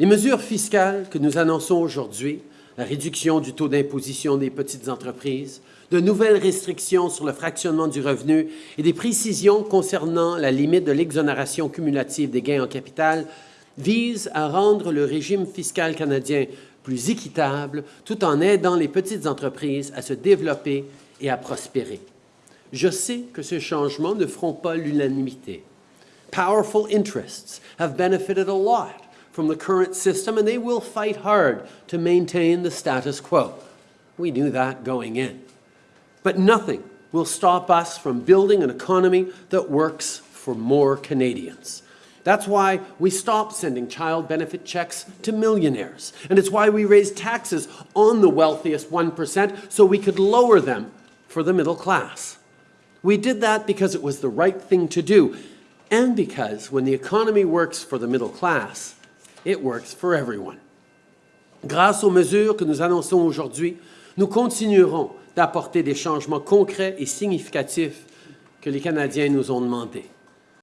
Les mesures fiscales que nous annonçons aujourd'hui, la réduction du taux d'imposition des petites entreprises, de nouvelles restrictions sur le fractionnement du revenu et des précisions concernant la limite de l'exonération cumulative des gains en capital visent à rendre le régime fiscal canadien plus équitable tout en aidant les petites entreprises à se développer et à prospérer. Je sais que ces changements ne feront pas l'unanimité. Powerful interests have benefited a lot from the current system and they will fight hard to maintain the status quo. We knew that going in. But nothing will stop us from building an economy that works for more Canadians. That's why we stopped sending child benefit checks to millionaires. And it's why we raised taxes on the wealthiest 1% so we could lower them for the middle class. We did that because it was the right thing to do, and because when the economy works for the middle class, it works for everyone. Grâce aux mesures que nous annonçons aujourd'hui, nous continuerons d'apporter des changements concrets et significatifs que les Canadiens nous ont demandés.